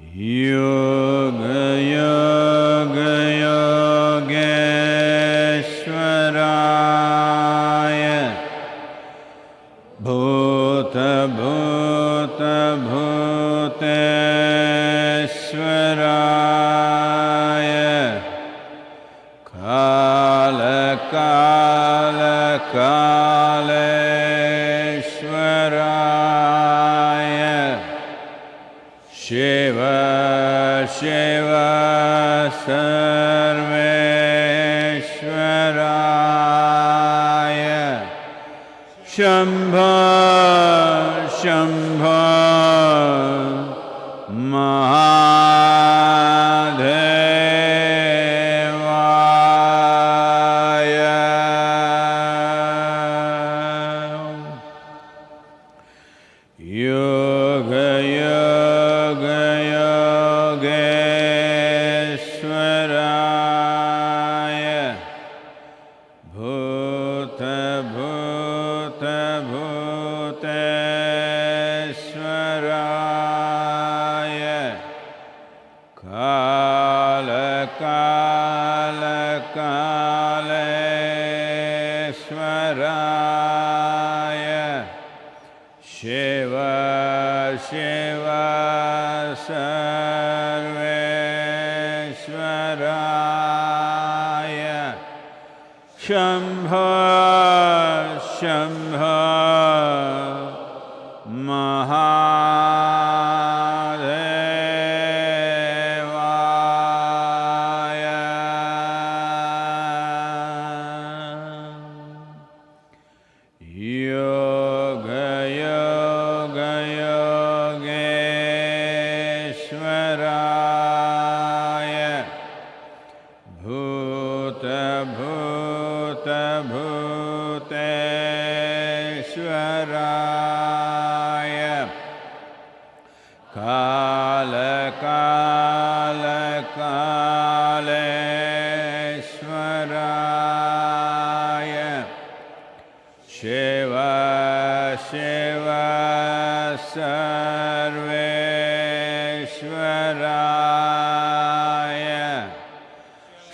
Yoga शम्भ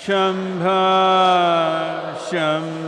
शम्भ शम्भ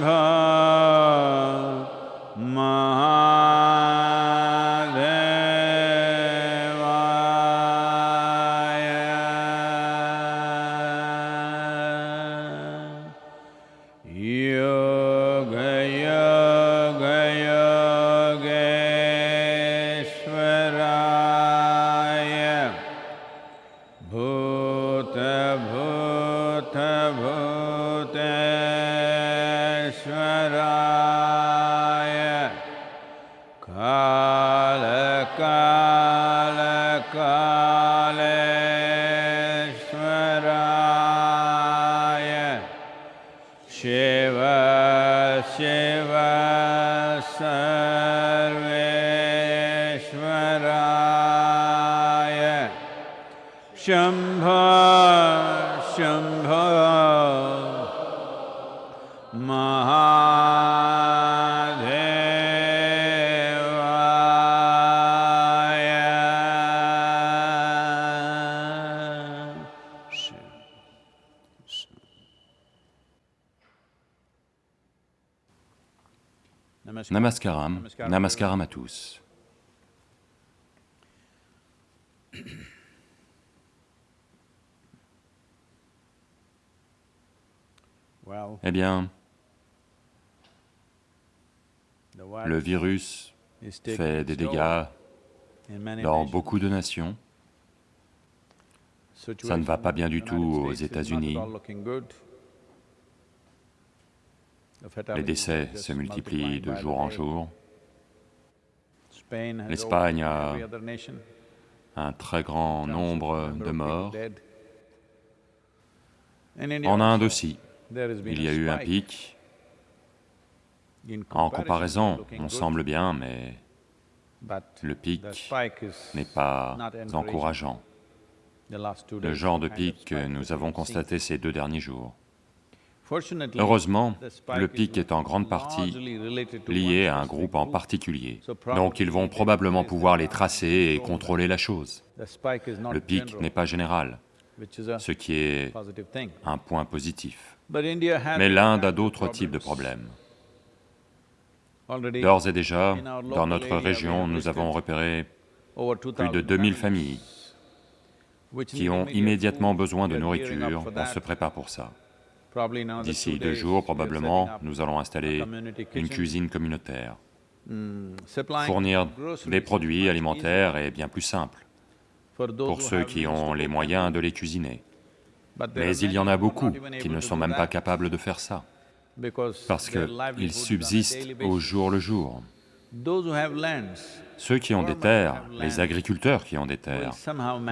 Namaskaram, Namaskaram à tous. Eh bien, le virus fait des dégâts dans beaucoup de nations. Ça ne va pas bien du tout aux États-Unis. Les décès se multiplient de jour en jour. L'Espagne a un très grand nombre de morts. En Inde aussi, il y a eu un pic. En comparaison, on semble bien, mais le pic n'est pas encourageant. Le genre de pic que nous avons constaté ces deux derniers jours. Heureusement, le pic est en grande partie lié à un groupe en particulier. Donc ils vont probablement pouvoir les tracer et contrôler la chose. Le pic n'est pas général, ce qui est un point positif. Mais l'Inde a d'autres types de problèmes. D'ores et déjà, dans notre région, nous avons repéré plus 2000 de 2000 families familles qui ont immédiatement besoin de nourriture. On se prépare pour ça. D'ici deux jours, probablement, nous allons installer une cuisine communautaire. supplying Fournir des produits alimentaires est bien plus simple pour ceux qui ont les moyens de les cuisiner. Mais il y en a beaucoup qui ne sont même pas capables de faire ça, parce qu'ils subsistent au jour le jour. Ceux qui ont des terres, les agriculteurs qui ont des terres,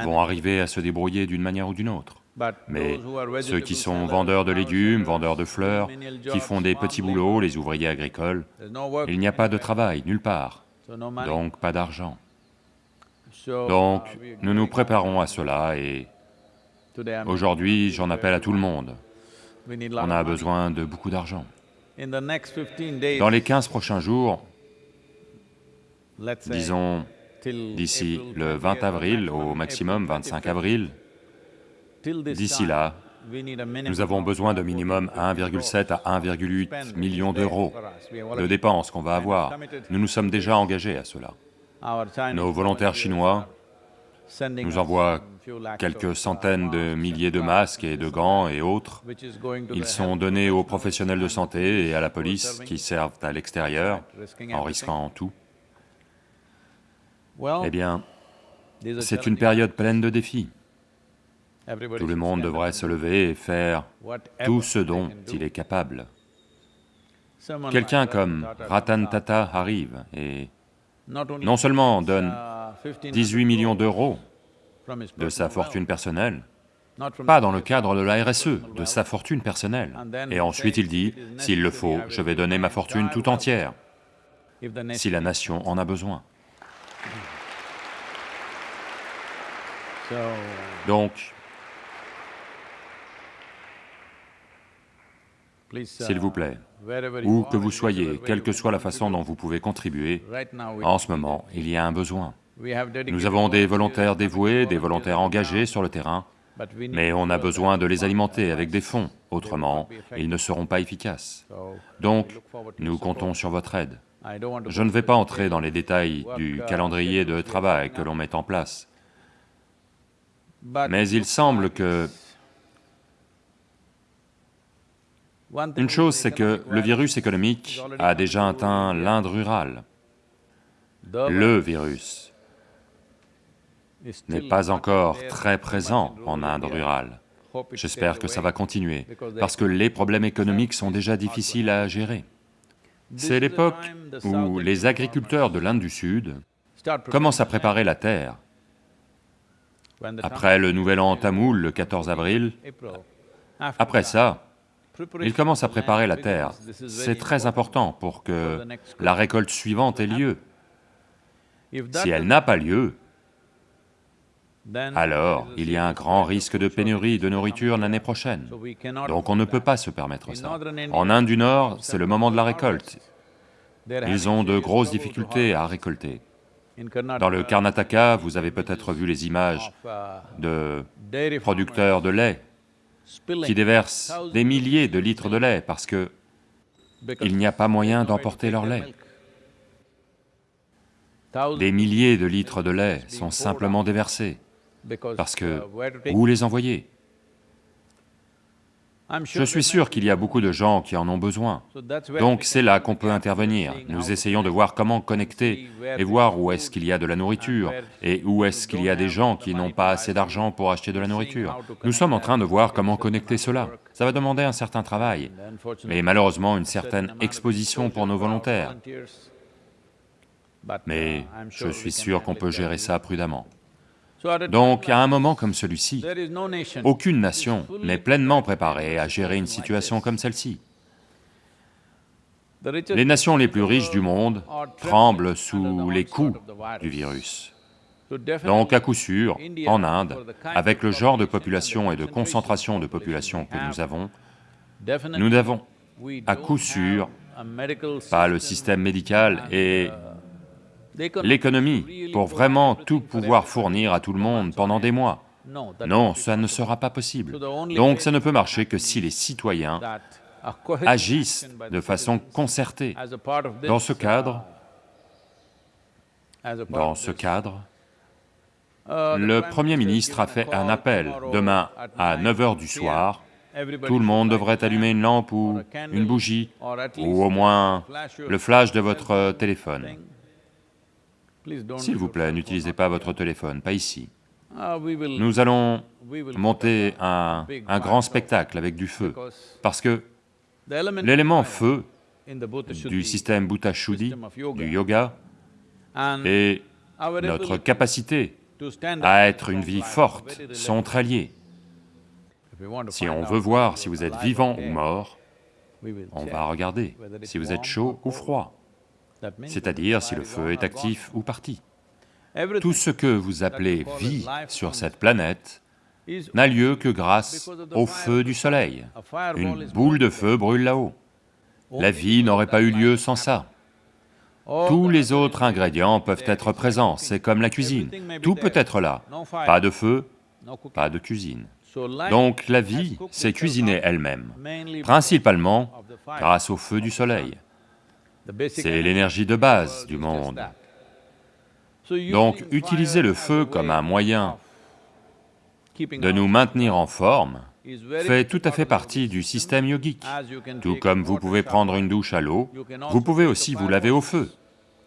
vont arriver à se débrouiller d'une manière ou d'une autre. Mais ceux qui sont vendeurs de légumes, vendeurs de fleurs, qui font des petits boulots, les ouvriers agricoles, il n'y a pas de travail nulle part, donc pas d'argent. Donc uh, are nous nous préparons à cela et aujourd'hui j'en appelle à tout le monde. On a besoin de beaucoup d'argent. In the next 15 days, Dans les 15 prochains jours, disons d'ici le 20th, 20 avril au maximum 25 avril, d'ici là, nous avons besoin de 40 minimum 1,7 à 1,8 spend millions is there d'euros de dépenses qu'on va avoir. Nous nous sommes déjà engagés à cela. Nos volontaires chinois nous us envoient quelques centaines de milliers de masques et de gants et autres. Ils sont donnés aux professionnels de santé et à la police qui servent à l'extérieur en risquant tout. Eh bien, c'est une période pleine de défis. Tout le monde devrait se lever et faire tout ce dont il est capable. Quelqu'un comme Ratan Tata arrive et non seulement donne uh, 1500 18 millions d'euros de sa personal fortune personnelle, pas dans le cadre de la RSE, de sa fortune personnelle. Et ensuite il dit, s'il le faut, je vais donner ma fortune tout entière, si la nation- en a besoin. So, Donc, s'il vous plaît, où que vous soyez, quelle que soit la façon do, dont vous pouvez contribuer, en ce moment, il y a un besoin. Nous avons des volontaires dévoués, des volontaires engagés sur le terrain, mais on a besoin de les alimenter avec des fonds, autrement ils ne seront pas efficaces. Donc, nous comptons sur votre aide. Je ne vais pas entrer dans les détails du uh, calendrier de travail que l'on met en place, mais il semble que une chose, c'est que le virus économique a déjà atteint l'Inde rurale. Le virus n'est pas encore très présent en Inde rurale. J'espère que ça va continuer, parce que les problèmes économiques sont déjà difficiles à gérer. C'est l'époque où les agriculteurs de l'Inde du Sud commencent à préparer la terre. Après le nouvel an tamoul, le 14 avril, après ça, ils commencent à préparer la terre. C'est très important pour que la récolte suivante ait lieu. Si elle n'a pas lieu, alors il y a un grand risque de pénurie de nourriture l'année prochaine. Donc on ne peut pas se permettre ça. En Inde du Nord, c'est le moment de la récolte. Ils ont de grosses difficultés à récolter. Dans le Karnataka, vous avez peut-être vu les images de producteurs de lait qui déversent des milliers de litres de lait parce que il n'y a pas moyen d'emporter leur lait. Des milliers de litres de lait sont simplement déversés parce que où les envoyer Je suis sûr qu'il y a beaucoup de gens qui en ont besoin. Donc c'est là qu'on peut intervenir. Nous essayons de voir comment connecter et voir où est-ce qu'il y a de la nourriture et où est-ce qu'il y a des gens qui n'ont pas assez d'argent pour acheter de la nourriture. Nous sommes en train de voir comment connecter cela. Ça va demander un certain travail et malheureusement une certain certaine exposition pour nos volontaires. uh, Mais sure je suis sûr qu'on peut gérer ça prudemment. Donc à un moment comme celui-ci, aucune nation n'est pleinement préparée à gérer une situation comme celle-ci. Les nations les plus riches du monde tremblent sous les coups du virus. Donc à coup sûr, en Inde, avec le genre de population et de concentration de population que nous avons, Nous n'avons à coup sûr pas le système médical et l'économie pour vraiment tout pouvoir fournir à tout le monde pendant des mois. Non, ça ne sera pas possible. Donc ça ne peut marcher que si les citoyens agissent de façon concertée. Dans ce cadre, dans ce cadre, uh, le Premier ministre a fait un appel demain à 9 heures du 9 soir. Tout le monde devrait allumer une lampe ou une bougie, ou au moins le flash de votre téléphone. S'il vous plaît, n'utilisez pas votre téléphone, pas ici. Ah, Nous allons monter un, grand spectacle avec du feu, parce que l'élément feu du système Bhuta Shuddhi, system of yoga du yoga, et notre capacité à être une vie forte sont très liées. Si on veut voir si vous êtes vivant ou mort, on va regarder si vous êtes chaud ou froid, c'est-à-dire si le feu est actif ou parti. Tout ce que vous appelez vie sur cette planète n'a lieu que grâce au feu du soleil. Une boule de feu brûle là-haut. La vie n'aurait pas eu lieu sans ça. Tous les autres ingrédients peuvent être présents, c'est comme la cuisine. Tout peut être là. Pas de feu, pas de cuisine. Donc la vie s'est cuisinée elle-même, principalement grâce au feu du soleil. C'est l'énergie de base du monde. Donc utiliser le feu comme un moyen de nous maintenir en forme fait tout à fait partie du système yogique. Tout comme vous pouvez prendre une douche à l'eau, vous pouvez aussi vous laver au feu.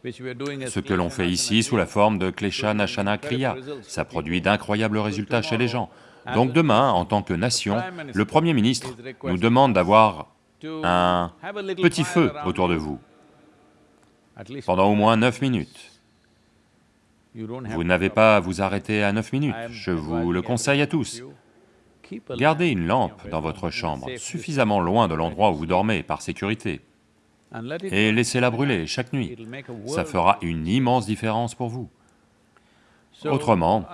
Ce que l'on fait ici sous la forme de Klesha Nashana Kriya, ça produit d'incroyables résultats chez les gens. Donc demain, en tant que nation, le Premier ministre nous demande d'avoir un petit feu autour de vous, pendant au moins 9 minutes. Vous n'avez pas à vous arrêter à 9 minutes, je vous le conseille à tous. Gardez une lampe dans votre chambre, suffisamment loin de l'endroit où vous dormez, par sécurité, et laissez-la brûler chaque nuit. Ça fera une immense différence pour vous. Autrement,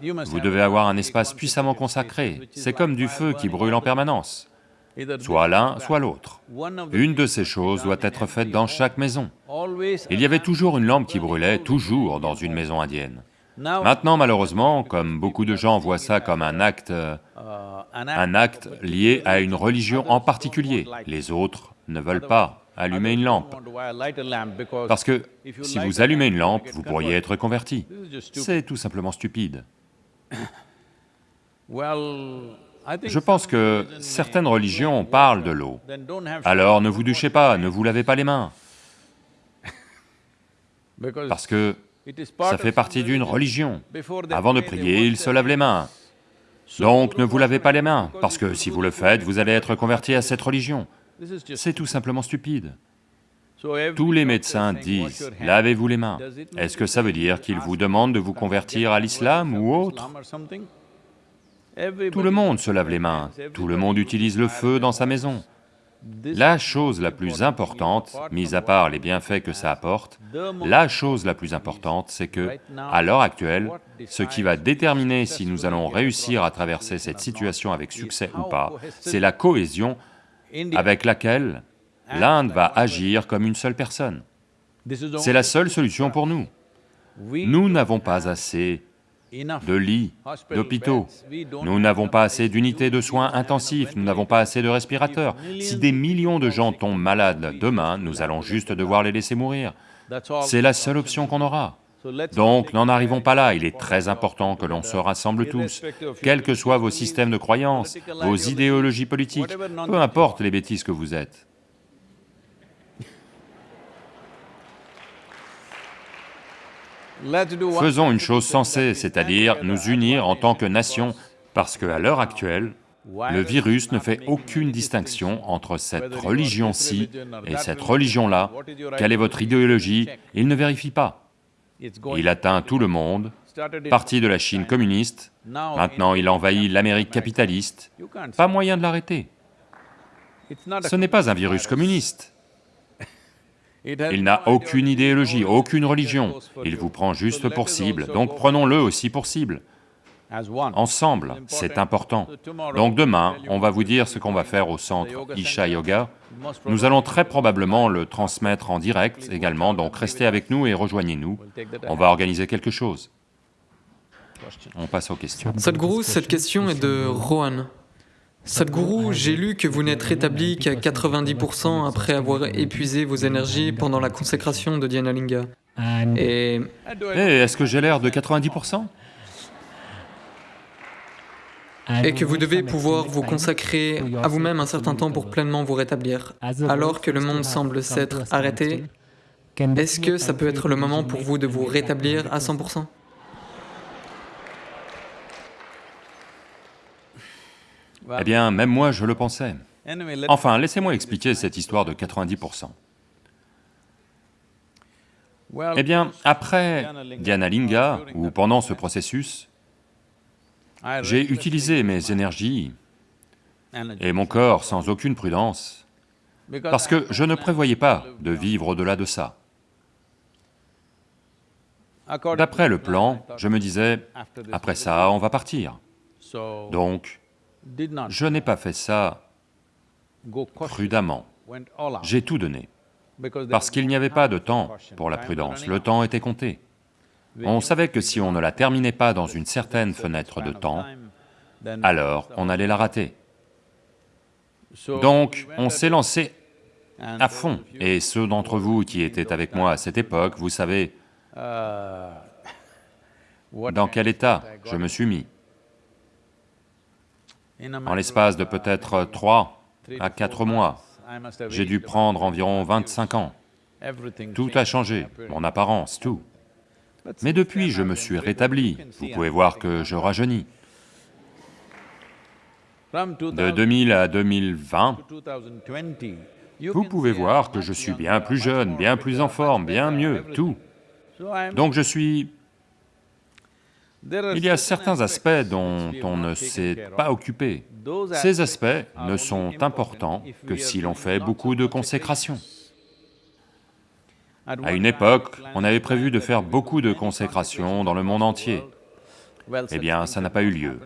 Vous devez avoir un espace puissamment consacré. C'est comme du feu qui brûle en permanence. Soit l'un, soit l'autre. Une de ces choses doit être faite dans chaque maison. Il y avait toujours une lampe qui brûlait, toujours dans une maison indienne. Maintenant, malheureusement, comme beaucoup de gens voient ça comme un acte, euh, uh, un act acte lié à une religion en particulier, les autres ne veulent pas allumer une lampe. Parce que si vous allumez une lampe, vous pourriez être converti. C'est tout simplement stupide. Je pense que certaines religions parlent de l'eau. Alors ne vous douchez pas, ne vous lavez pas les mains, parce que ça fait partie d'une religion. Avant de prier, ils se lavent les mains. Donc ne vous lavez pas les mains, parce que si vous le faites, vous allez être converti à cette religion. C'est tout simplement stupide. Tous les médecins disent, lavez-vous les mains. Est-ce que ça veut dire qu'ils vous demandent de vous convertir à l'islam ou autre Tout le monde se lave les mains, tout le monde utilise le feu dans sa maison. La chose la plus importante, mis à part les bienfaits que ça apporte, la chose la plus importante, c'est que, à l'heure actuelle, ce qui va déterminer si nous allons réussir à traverser cette situation avec succès ou pas, c'est la cohésion avec laquelle l'Inde va agir comme une seule personne. C'est la seule solution pour nous. Nous n'avons pas assez de lits, d'hôpitaux, nous n'avons pas assez d'unités de soins intensifs, nous n'avons pas assez de respirateurs. Si des millions de gens tombent malades demain, nous allons juste devoir les laisser mourir. C'est la seule option qu'on aura. Donc n'en arrivons pas là, il est très important que l'on se rassemble tous, quels que soient vos systèmes de croyances, vos idéologies politiques, peu importe les bêtises que vous êtes. Faisons une chose sensée, c'est-à-dire nous unir en tant que nation, parce qu'à l'heure actuelle, le virus ne fait aucune distinction entre cette religion-ci et cette religion-là. Quelle est votre idéologie? Il ne vérifie pas. Il atteint tout le monde, parti de la Chine communiste, maintenant il envahit l'Amérique capitaliste. Pas moyen de l'arrêter. Ce n'est pas un virus communiste. Il n'a aucune idéologie, aucune religion, il vous prend juste pour cible, donc prenons-le aussi pour cible. ensemble, c'est important. Donc demain, on va vous dire ce qu'on va faire au centre Isha Yoga. Nous allons très probablement le transmettre en direct également, donc restez avec nous et rejoignez-nous. On va organiser quelque chose. On passe aux questions. Sadhguru, cette question est de Rohan. Sadhguru, j'ai lu que vous n'êtes rétabli qu'à 90% après avoir épuisé vos énergies pendant la consécration de Dhyanalinga. Et Eh, est-ce que j'ai l'air de 90% et que vous devez pouvoir vous consacrer à vous-même un certain temps pour pleinement vous rétablir. Alors que le monde semble s'être arrêté, est-ce que ça peut être le moment pour vous de vous rétablir à 100% Eh bien, même moi, je le pensais. Enfin, laissez-moi expliquer cette histoire de 90%. Eh bien, après Dhyanalinga, ou pendant ce processus, j'ai utilisé mes énergies et mon corps sans aucune prudence, parce que je ne prévoyais pas de vivre au-delà de ça. D'après le plan, je me disais, après ça, on va partir. Donc, je n'ai pas fait ça prudemment. J'ai tout donné, parce qu'il n'y avait pas de temps pour la prudence, le temps était compté. On savait que si on ne la terminait pas dans une certaine fenêtre de temps, alors on allait la rater. Donc, on s'est lancé à fond, et ceux d'entre vous qui étaient avec moi à cette époque, vous savez dans quel état je me suis mis. En l'espace de peut-être trois à quatre mois, j'ai dû prendre environ 25 ans. Tout a changé, mon apparence, tout. Mais depuis, je me suis rétabli, vous pouvez voir que je rajeunis. De 2000 à 2020, vous pouvez voir que je suis bien plus jeune, bien plus en forme, bien mieux, tout. Donc je suis... Il y a certains aspects dont on ne s'est pas occupé. Ces aspects ne sont importants que si l'on fait beaucoup de consécration. À une époque, on avait prévu de faire beaucoup de consécrations dans le monde entier. Eh bien, ça n'a pas eu lieu.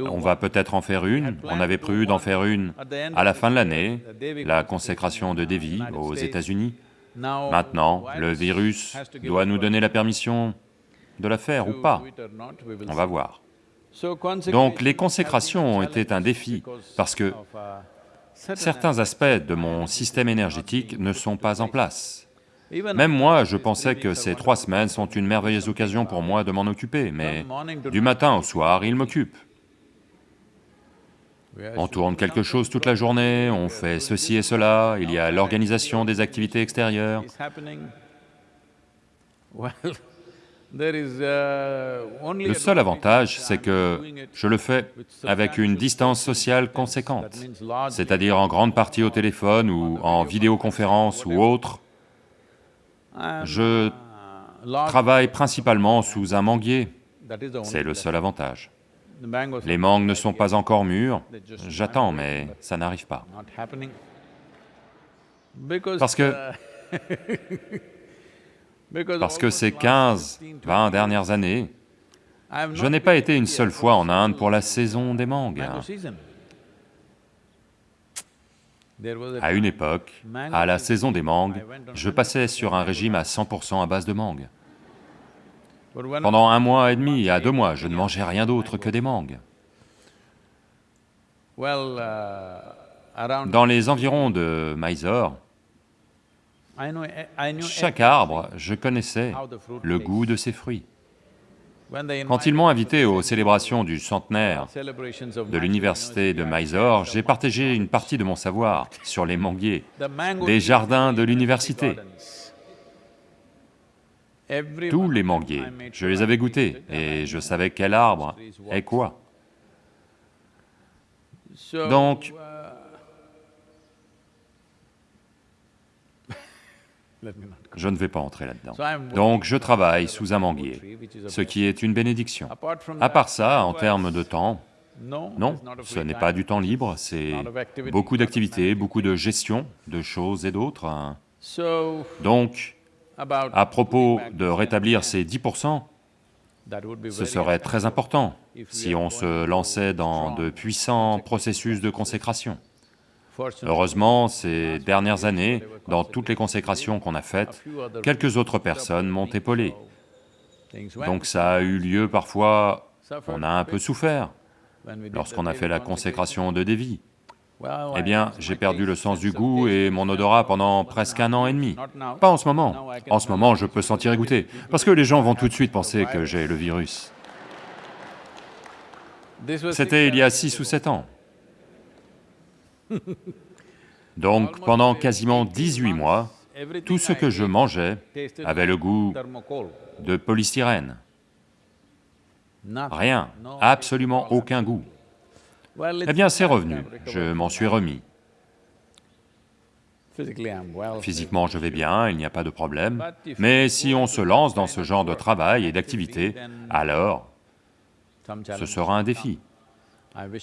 On va peut-être en faire une, on avait prévu d'en faire une à la fin de l'année, la consécration de Devi aux États-Unis. Maintenant, le virus doit nous donner la permission de la faire ou pas, on va voir. Donc les consécrations ont été un défi, parce que certains aspects de mon système énergétique ne sont pas en place. Même moi, je pensais que ces trois semaines sont une merveilleuse occasion pour moi de m'en occuper, mais du matin au soir, ils m'occupent. On tourne quelque chose toute la journée, on fait ceci et cela, il y a l'organisation des activités extérieures. Le seul avantage, c'est que je le fais avec une distance sociale conséquente, c'est-à-dire en grande partie au téléphone ou en vidéoconférence ou autre. Je travaille principalement sous un manguier, c'est le seul avantage. Les mangues ne sont pas encore mûres, j'attends, mais ça n'arrive pas. Parce que... Parce que ces 15, 20 dernières années, je n'ai pas été une seule fois en Inde pour la saison des mangues. À une époque, à la saison des mangues, je passais sur un régime à 100% à base de mangues. Pendant un mois et demi à deux mois, je ne mangeais rien d'autre que des mangues. Dans les environs de Mysore, chaque arbre, je connaissais le goût de ses fruits. Quand ils m'ont invité aux célébrations du centenaire de l'université de Mysore, j'ai partagé une partie de mon savoir sur les manguiers des jardins de l'université. Tous les manguiers, je les avais goûtés et je savais quel arbre est quoi. Donc, je ne vais pas entrer là-dedans. Donc je travaille sous un manguier, ce qui est une bénédiction. À part ça, en termes de temps, non, ce n'est pas du temps libre, c'est beaucoup d'activités, beaucoup de gestion de choses et d'autres. hein. Donc, à propos de rétablir ces 10%, Ce serait très important si on se lançait dans de puissants processus de consécration. Heureusement, ces dernières années, dans toutes les consécrations qu'on a faites, quelques autres personnes m'ont épaulé. Donc ça a eu lieu parfois, on a un peu souffert lorsqu'on a fait la consécration de Devi. Eh bien, j'ai perdu le sens du goût et mon odorat pendant presque un an et demi. Pas en ce moment. En ce moment, je peux sentir égoutté, parce que les gens vont tout de suite penser que j'ai le virus. C'était il y a six ou sept ans. Donc, pendant quasiment 18 mois, tout ce que je mangeais avait le goût de polystyrène. Rien, absolument aucun goût. Eh bien, c'est revenu, je m'en suis remis. Physiquement, je vais bien, il n'y a pas de problème, mais si on se lance dans ce genre de travail et d'activité, alors ce sera un défi.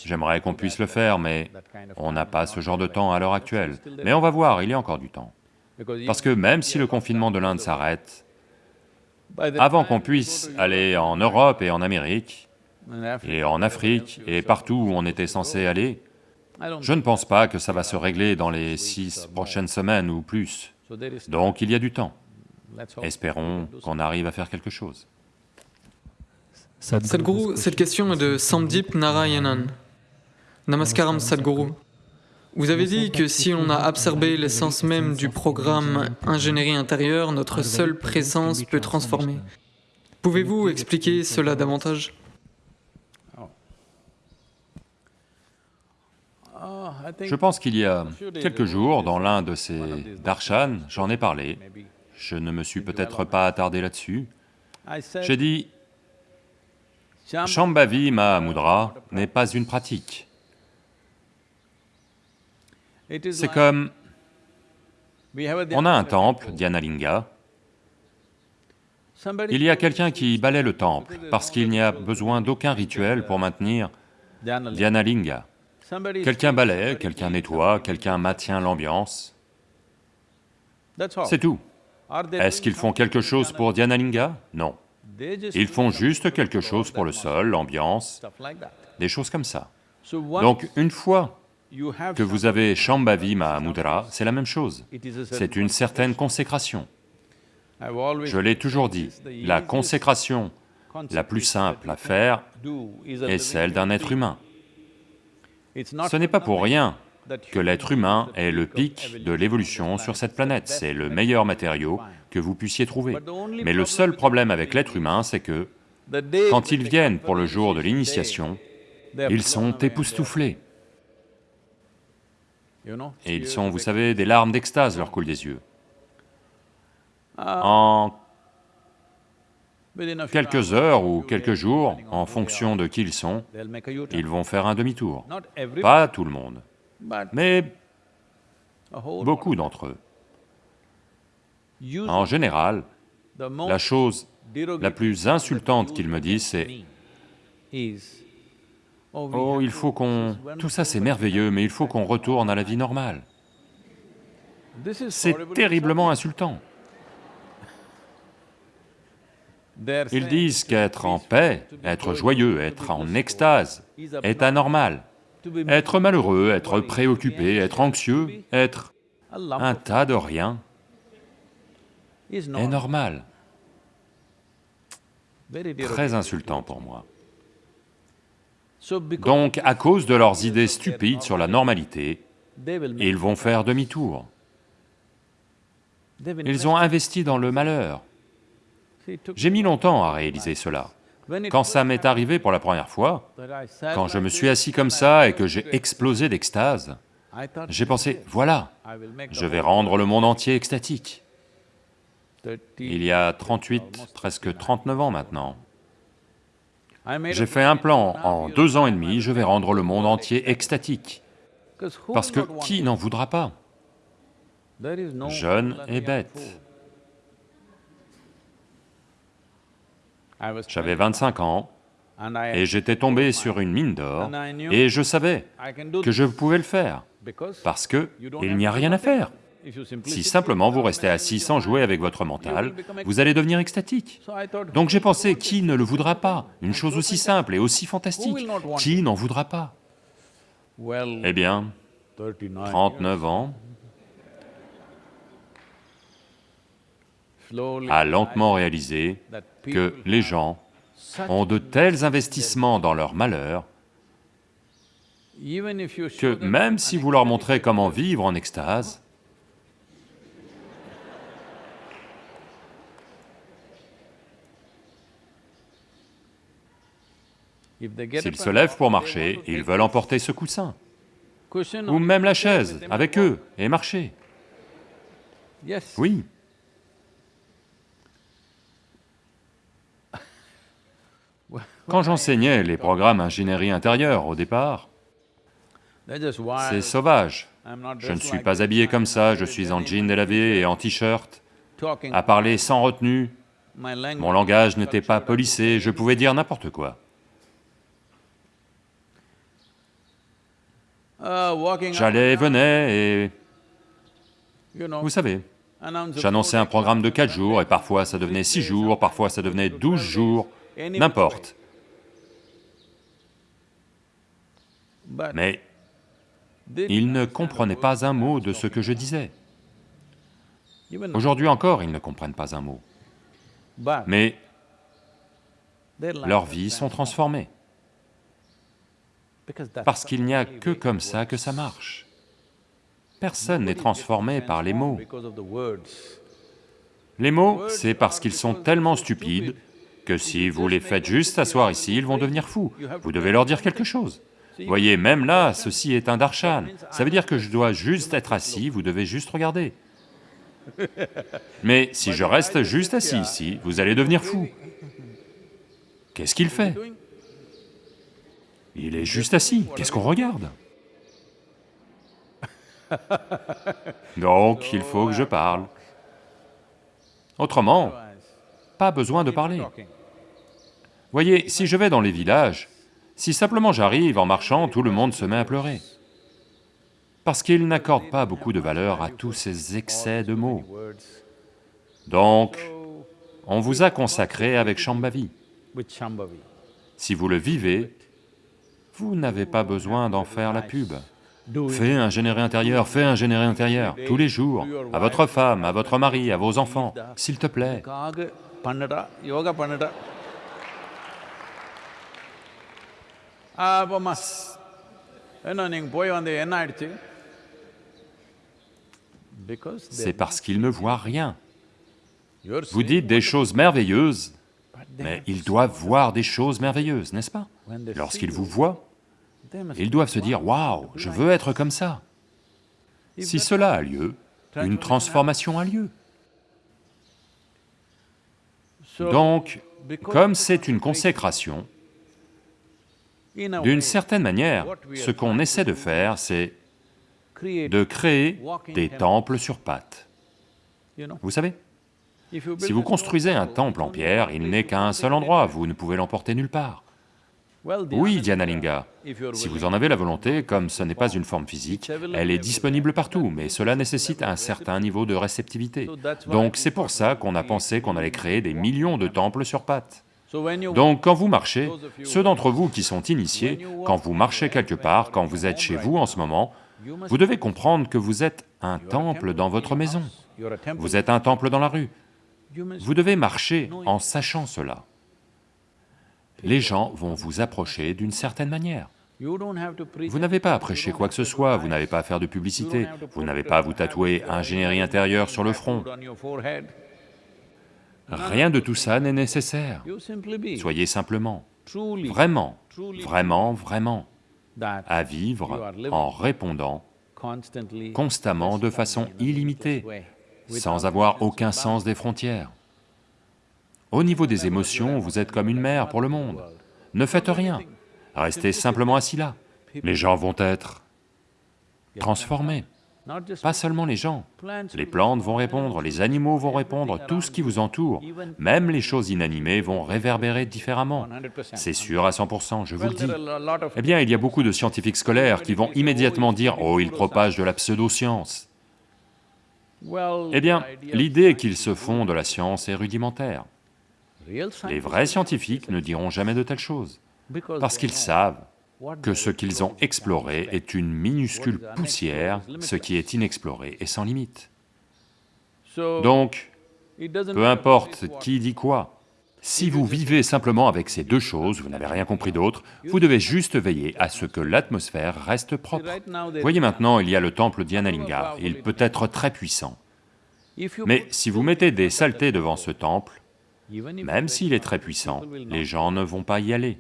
J'aimerais qu'on puisse le faire, mais on n'a pas ce genre de temps à l'heure actuelle. Mais on va voir, il y a encore du temps. Parce que même si le confinement de l'Inde s'arrête, avant qu'on puisse aller en Europe et en Amérique, et en Afrique, et partout où on était censé aller, je ne pense pas que ça va se régler dans les six prochaines semaines ou plus. Donc il y a du temps. Espérons qu'on arrive à faire quelque chose. Sadhguru, cette question. est de Samdip Narayanan. Namaskaram Sadhguru. Vous avez dit que si on a absorbé l'essence même du programme ingénierie intérieure, notre seule présence peut transformer. Pouvez-vous expliquer cela davantage Je pense qu'il y a quelques jours, dans l'un de ces darshan, j'en ai parlé, je ne me suis peut-être pas attardé là-dessus, j'ai dit, Shambhavi Mahamudra n'est pas une pratique. C'est comme, on a un temple, Dhyanalinga, il y a quelqu'un qui balaie le temple parce qu'il n'y a besoin d'aucun rituel pour maintenir Dhyanalinga. Quelqu'un balaie, quelqu'un nettoie, quelqu'un maintient l'ambiance. C'est tout. Est-ce qu'ils font quelque chose pour Dhyanalinga Non. Ils font juste quelque chose pour le sol, l'ambiance, des choses comme ça. Donc une fois que vous avez Shambhavi Mahamudra, c'est la même chose. C'est une certaine consécration. Je l'ai toujours dit, la consécration la plus simple à faire est celle d'un être humain. Ce n'est pas pour rien que l'être humain est le pic de l'évolution sur cette planète, c'est le meilleur matériau que vous puissiez trouver. Mais le seul problème avec l'être humain, c'est que quand ils viennent pour le jour de l'initiation, ils sont époustouflés. Et ils sont, vous savez, des larmes d'extase leur coulent des yeux. En quelques heures ou quelques jours, en fonction de qui ils sont, ils vont faire un demi-tour. Pas tout le monde, mais beaucoup d'entre eux. En général, la chose la plus insultante qu'ils me disent, c'est « Oh, il faut qu'on... Tout ça c'est merveilleux, mais il faut qu'on retourne à la vie normale. » C'est terriblement insultant. Ils disent qu'être en paix, être joyeux, être en extase est anormal. Être malheureux, être préoccupé, être anxieux, être un tas de rien est normal. Très insultant pour moi. Donc, à cause de leurs idées stupides sur la normalité, ils vont faire demi-tour. Ils ont investi dans le malheur. J'ai mis longtemps à réaliser cela. Quand ça m'est arrivé pour la première fois, quand je me suis assis comme ça et que j'ai explosé d'extase, j'ai pensé, voilà, je vais rendre le monde entier extatique. Il y a 38, presque 39 ans maintenant. J'ai fait un plan, en deux ans et demi, je vais rendre le monde entier extatique. Parce que qui n'en voudra pas? Jeune et bête. J'avais 25 ans et j'étais tombé sur une mine d'or et je savais que je pouvais le faire parce que il n'y a rien à faire. Si simplement vous restez assis sans jouer avec votre mental, vous allez devenir extatique. Donc j'ai pensé, qui ne le voudra pas? Une chose aussi simple et aussi fantastique, qui n'en voudra pas? Eh bien, 39 ans, a lentement réalisé que les gens ont de tels investissements dans leur malheur que même si vous leur montrez comment vivre en extase, s'ils se lèvent pour marcher, ils veulent emporter ce coussin, ou même la chaise avec eux et marcher. Oui. Quand j'enseignais les programmes ingénierie intérieure au départ, c'est sauvage. Je ne suis pas habillé comme ça, je suis en jean délavé et en t-shirt, à parler sans retenue. Mon langage n'était pas polissé, je pouvais dire n'importe quoi. J'allais et venais et... Vous savez, j'annonçais un programme de quatre jours et parfois ça devenait six jours, parfois ça devenait douze jours, n'importe. Mais ils ne comprenaient pas un mot de ce que je disais. Aujourd'hui encore, ils ne comprennent pas un mot. Mais leurs vies sont transformées. Parce qu'il n'y a que comme ça que ça marche. Personne n'est transformé par les mots. Les mots, c'est parce qu'ils sont tellement stupides que si vous les faites juste s'asseoir ici, ils vont devenir fous. Vous devez leur dire quelque chose. Voyez, même là, ceci est un darshan. Ça veut dire que je dois juste être assis, vous devez juste regarder. Mais si je reste juste assis ici, vous allez devenir fou. Qu'est-ce qu'il fait? Il est juste assis, qu'est-ce qu'on regarde Donc, il faut que je parle. Autrement, pas besoin de parler. Voyez, si je vais dans les villages, si simplement j'arrive en marchant, tout le monde se met à pleurer. Parce qu'ils n'accordent pas beaucoup de valeur à tous ces excès de mots. Donc, on vous a consacré avec Shambhavi. Si vous le vivez, vous n'avez pas besoin d'en faire la pub. Fais un généré intérieur, fais un généré intérieur, tous les jours, à votre femme, à votre mari, à vos enfants, s'il te plaît. C'est parce qu'ils ne voient rien. Vous dites des choses merveilleuses, mais ils doivent voir des choses merveilleuses, n'est-ce pas? Lorsqu'ils vous voient, ils doivent se dire, « Waouh, je veux être comme ça !» Si cela a lieu, une transformation a lieu. Donc, comme c'est une consécration, d'une certaine manière, ce qu'on essaie de faire, c'est de créer des temples sur pattes. Vous savez Si vous construisez un temple en pierre, il n'est qu'à un seul endroit, vous ne pouvez l'emporter nulle part. Oui, Dhyanalinga, si vous en avez la volonté, comme ce n'est pas une forme physique, elle est disponible partout, mais cela nécessite un certain niveau de réceptivité. Donc c'est pour ça qu'on a pensé qu'on allait créer des millions de temples sur pattes. Donc quand vous marchez, ceux d'entre vous qui sont initiés, quand vous marchez quelque part, quand vous êtes chez vous en ce moment, vous devez comprendre que vous êtes un temple dans votre maison, vous êtes un temple dans la rue. Vous devez marcher en sachant cela. Les gens vont vous approcher d'une certaine manière. Vous n'avez pas à prêcher quoi que ce soit, vous n'avez pas à faire de publicité, vous n'avez pas à vous tatouer ingénierie intérieure sur le front. Rien de tout ça n'est nécessaire. Soyez simplement, vraiment, vraiment, vraiment, à vivre en répondant constamment de façon illimitée, sans avoir aucun sens des frontières. Au niveau des émotions, vous êtes comme une mère pour le monde. Ne faites rien, restez simplement assis là. Les gens vont être transformés. Pas seulement les gens, les plantes vont répondre, les animaux vont répondre, tout ce qui vous entoure, même les choses inanimées vont réverbérer différemment. C'est sûr à 100%, je vous le dis. Eh bien, il y a beaucoup de scientifiques scolaires qui vont immédiatement dire « Oh, ils propagent de la pseudo-science ». Eh bien, l'idée qu'ils se font de la science est rudimentaire. Les vrais scientifiques ne diront jamais de telles choses, parce qu'ils savent que ce qu'ils ont exploré est une minuscule poussière, ce qui est inexploré est sans limite. Donc, peu importe qui dit quoi, si vous vivez simplement avec ces deux choses, vous n'avez rien compris d'autre, vous devez juste veiller à ce que l'atmosphère reste propre. Voyez maintenant, il y a le temple d'Yanalinga, il peut être très puissant. Mais si vous mettez des saletés devant ce temple, même s'il est très puissant, les gens ne vont pas y aller.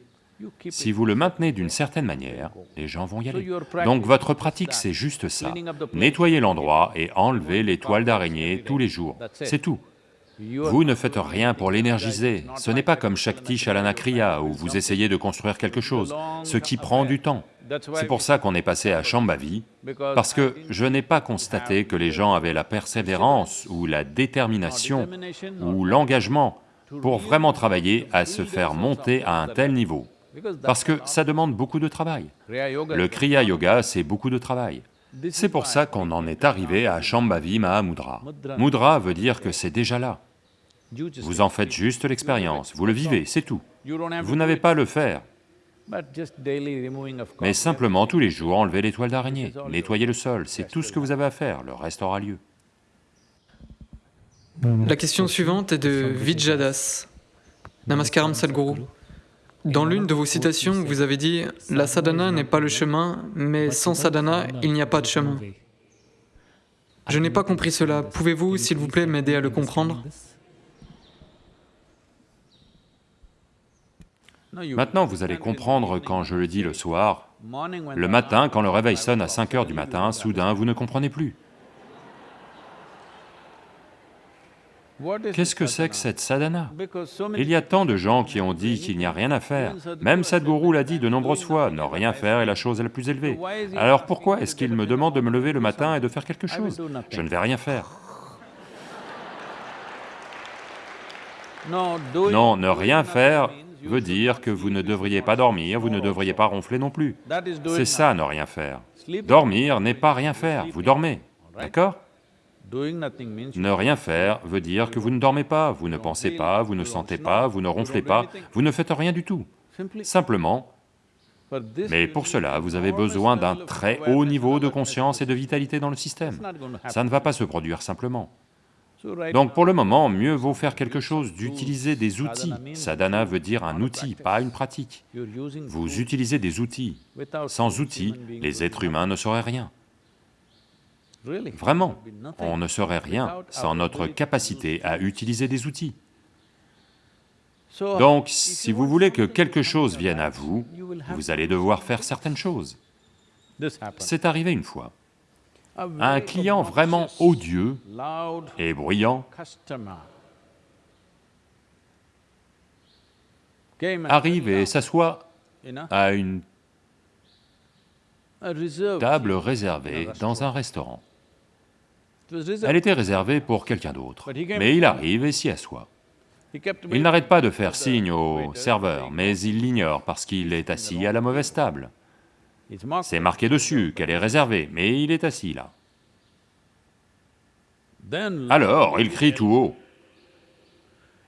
Si vous le maintenez d'une certaine manière, les gens vont y aller. Donc votre pratique, c'est juste ça. Nettoyer l'endroit et enlever les toiles d'araignée tous les jours, c'est tout. Vous ne faites rien pour l'énergiser, ce n'est pas comme Shakti Shalanakriya où vous essayez de construire quelque chose, ce qui prend du temps. C'est pour ça qu'on est passé à Shambhavi, parce que je n'ai pas constaté que les gens avaient la persévérance ou la détermination ou l'engagement pour vraiment travailler à se faire monter à un tel niveau, parce que ça demande beaucoup de travail. Le Kriya Yoga, c'est beaucoup de travail. C'est pour ça qu'on en est arrivé à Shambhavi Mahamudra. Mudra veut dire que c'est déjà là. Vous en faites juste l'expérience, vous le vivez, c'est tout. Vous n'avez pas à le faire, mais simplement tous les jours enlever les toiles d'araignée, nettoyer le sol, c'est tout ce que vous avez à faire, le reste aura lieu. La question suivante est de Vijadas. Namaskaram Sadhguru. Dans l'une de vos citations, vous avez dit « La sadhana n'est pas le chemin, mais sans sadhana, il n'y a pas de chemin ». Je n'ai pas compris cela. Pouvez-vous, s'il vous plaît, m'aider à le comprendre Maintenant, vous allez comprendre quand je le dis le soir, le matin, quand le réveil sonne à 5 heures du matin, soudain, vous ne comprenez plus. Qu'est-ce que c'est que cette sadhana? Il y a tant de gens qui ont dit qu'il n'y a rien à faire. Même Sadhguru l'a dit de nombreuses fois, ne rien faire est la chose la plus élevée. Alors pourquoi est-ce qu'il me demande de me lever le matin et de faire quelque chose? Je ne vais rien faire. Non, ne rien faire veut dire que vous ne devriez pas dormir, vous ne devriez pas ronfler non plus. C'est ça, ne rien faire. Dormir n'est pas rien faire, vous dormez, d'accord? Ne rien faire veut dire que vous ne dormez pas, vous ne pensez pas, vous ne sentez pas, vous ne ronflez pas, vous ne faites rien du tout. Simplement, mais pour cela, vous avez besoin d'un très haut niveau de conscience et de vitalité dans le système. Ça ne va pas se produire simplement. Donc pour le moment, mieux vaut faire quelque chose d'utiliser des outils. Sadhana veut dire un outil, pas une pratique. Vous utilisez des outils. Sans outils, les êtres humains ne sauraient rien. Vraiment, on ne saurait rien sans notre capacité à utiliser des outils. Donc, si vous voulez que quelque chose vienne à vous, vous allez devoir faire certaines choses. C'est arrivé une fois. Un client vraiment odieux et bruyant arrive et s'assoit à une table réservée dans un restaurant. Elle était réservée pour quelqu'un d'autre, mais il arrive et s'y assoit. Il n'arrête pas de faire signe au serveur, mais il l'ignore parce qu'il est assis à la mauvaise table. C'est marqué dessus qu'elle est réservée, mais il est assis là. Alors, il crie tout haut.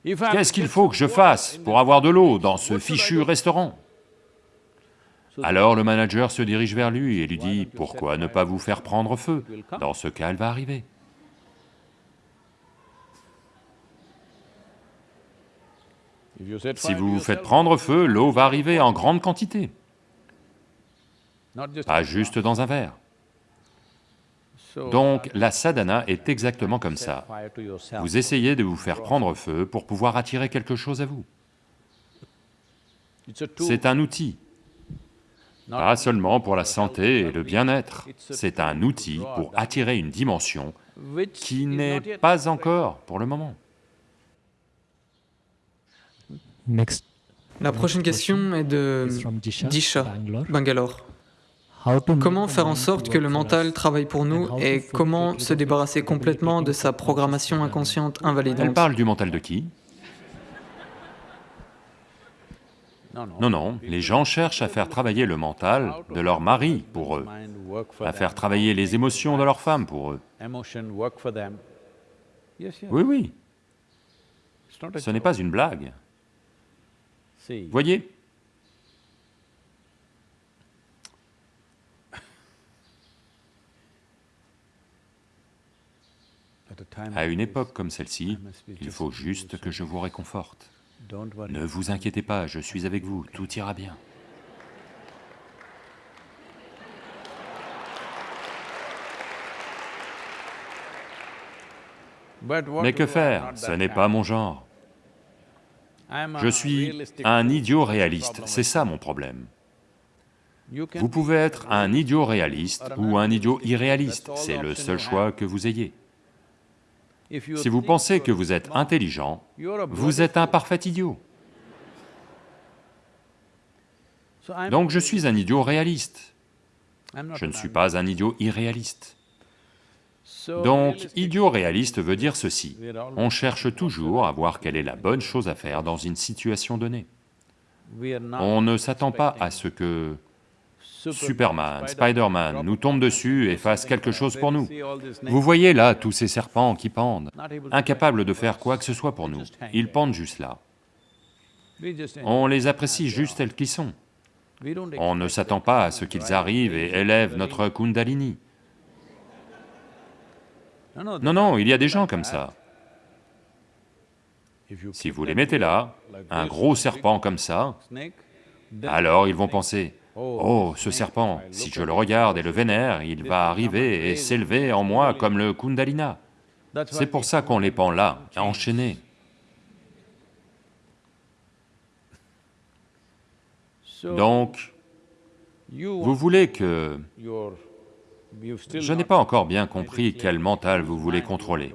Qu'est-ce qu'il faut que je fasse pour avoir de l'eau dans ce fichu restaurant? Alors le manager se dirige vers lui et lui dit, pourquoi ne pas vous faire prendre feu Dans ce cas, elle va arriver. Si vous vous faites prendre feu, l'eau va arriver en grande quantité, pas juste dans un verre. Donc la sadhana est exactement comme ça. Vous essayez de vous faire prendre feu pour pouvoir attirer quelque chose à vous. C'est un outil, pas seulement pour la santé et le bien-être, c'est un outil pour attirer une dimension qui n'est pas encore pour le moment. La prochaine question est de Disha, Bangalore. Comment faire en sorte que le mental travaille pour nous et comment se débarrasser complètement de sa programmation inconsciente invalidante? Elle parle du mental de qui? Non, non, les gens cherchent à faire travailler le mental de leur mari pour eux, à faire travailler les émotions de leur femme pour eux. Oui, oui, ce n'est pas une blague. Voyez À une époque comme celle-ci, il faut juste que je vous réconforte. Ne vous inquiétez pas, je suis avec vous, tout ira bien. Mais que faire Ce n'est pas mon genre. Je suis un idiot réaliste, c'est ça mon problème. Vous pouvez être un idiot réaliste ou un idiot irréaliste, c'est le seul choix que vous ayez. Si vous pensez que vous êtes intelligent, vous êtes un parfait idiot. Donc je suis un idiot réaliste. Je ne suis pas un idiot irréaliste. Donc, idiot réaliste veut dire ceci, on cherche toujours à voir quelle est la bonne chose à faire dans une situation donnée. On ne s'attend pas à ce que Superman, Spider-Man nous tombe dessus et fasse quelque chose pour nous. Vous voyez là tous ces serpents qui pendent, incapables de faire quoi que ce soit pour nous, ils pendent juste là. On les apprécie juste tels qu'ils sont. On ne s'attend pas à ce qu'ils arrivent et élèvent notre kundalini. Non, non, il y a des gens comme ça. Si vous les mettez là, un gros serpent comme ça, alors ils vont penser, Oh, ce serpent, si je le regarde et le vénère, il va arriver et s'élever en moi comme le Kundalina. C'est pour ça qu'on les pend là, enchaînés. Donc, vous voulez que... Je n'ai pas encore bien compris quel mental vous voulez contrôler.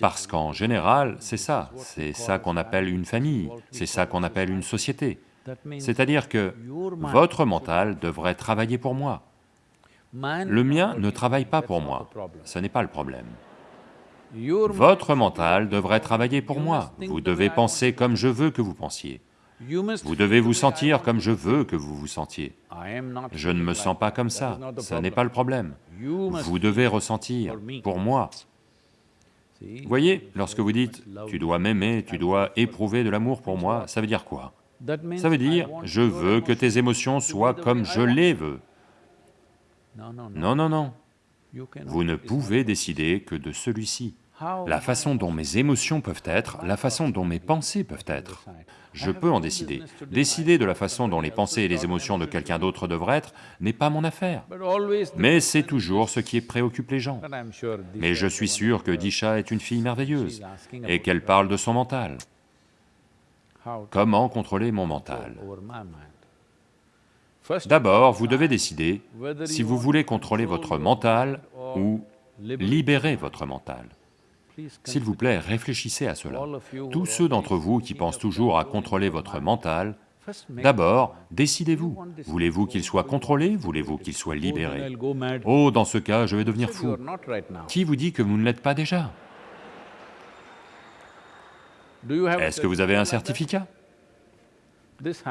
Parce qu'en général, c'est ça, c'est ça qu'on appelle une famille, c'est ça qu'on appelle une société. C'est-à-dire que votre mental devrait travailler pour moi. Le mien ne travaille pas pour moi, ce n'est pas le problème. Votre mental devrait travailler pour moi, vous devez penser comme je veux que vous pensiez. Vous devez vous sentir comme je veux que vous vous sentiez. Je ne me sens pas comme ça, ce n'est pas le problème. Vous devez ressentir pour moi. Voyez, lorsque vous dites « tu dois m'aimer, tu dois éprouver de l'amour pour moi », ça veut dire quoi? Ça veut dire, je veux que tes émotions soient comme je les veux. Non, non, non. Vous ne pouvez décider que de celui-ci. La façon dont mes émotions peuvent être, la façon dont mes pensées peuvent être. Je peux en décider. Décider de la façon dont les pensées et les émotions de quelqu'un d'autre devraient être n'est pas mon affaire. Mais c'est toujours ce qui préoccupe les gens. Mais je suis sûr que Disha est une fille merveilleuse et qu'elle parle de son mental. Comment contrôler mon mental? D'abord, vous devez décider si vous voulez contrôler votre mental ou libérer votre mental. S'il vous plaît, réfléchissez à cela. Tous ceux d'entre vous qui pensent toujours à contrôler votre mental, d'abord, décidez-vous. Voulez-vous qu'il soit contrôlé? Voulez-vous qu'il soit libéré? Oh, dans ce cas, je vais devenir fou. Qui vous dit que vous ne l'êtes pas déjà? Est-ce que vous avez un certificat?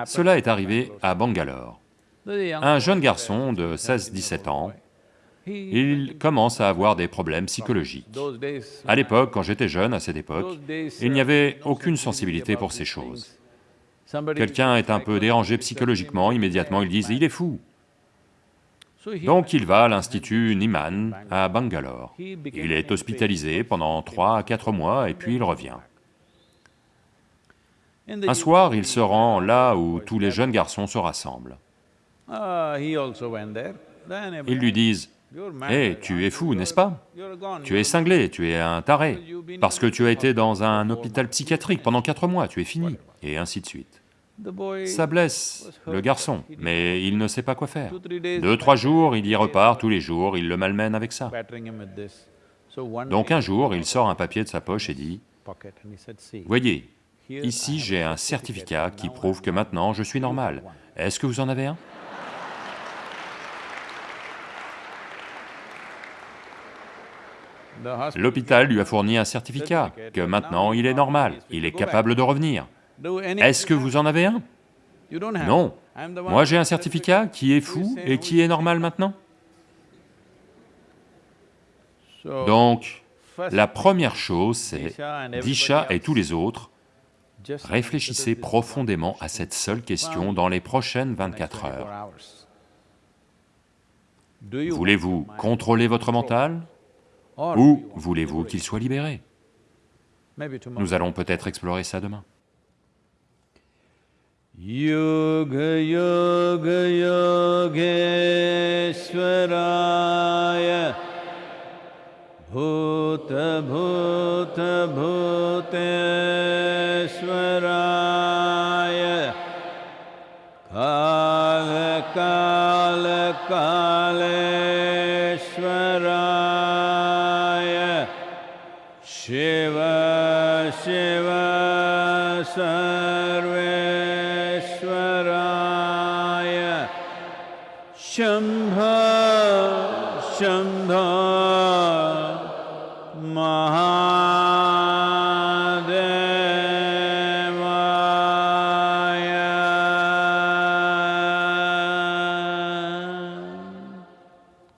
Cela est arrivé à Bangalore. Un jeune garçon de 16-17 ans, il commence à avoir des problèmes psychologiques. À l'époque, quand j'étais jeune, à cette époque, il n'y avait aucune sensibilité pour ces choses. Quelqu'un est un peu dérangé psychologiquement, immédiatement ils disent « il est fou ». Donc il va à l'institut Niman à Bangalore. Il est hospitalisé pendant trois à quatre mois et puis il revient. Un soir, il se rend là où tous les jeunes garçons se rassemblent. Ils lui disent, « Hé, tu es fou, n'est-ce pas? Tu es cinglé, tu es un taré, parce que tu as été dans un hôpital psychiatrique pendant quatre mois, tu es fini, et ainsi de suite. » Ça blesse le garçon, mais il ne sait pas quoi faire. Deux, trois jours, il y repart tous les jours, il le malmène avec ça. Donc un jour, il sort un papier de sa poche et dit, « Voyez, Ici, j'ai un certificat qui prouve que maintenant je suis normal. Est-ce que vous en avez un? L'hôpital lui a fourni un certificat que maintenant il est normal, il est capable de revenir. Est-ce que vous en avez un? Non. Moi j'ai un certificat qui est fou et qui est normal maintenant. Donc, la première chose c'est Disha et tous les autres Réfléchissez profondément à cette seule question dans les prochaines 24 heures. Voulez-vous contrôler votre mental ou voulez-vous qu'il soit libéré? Nous allons peut-être explorer ça demain. Yoga Yoga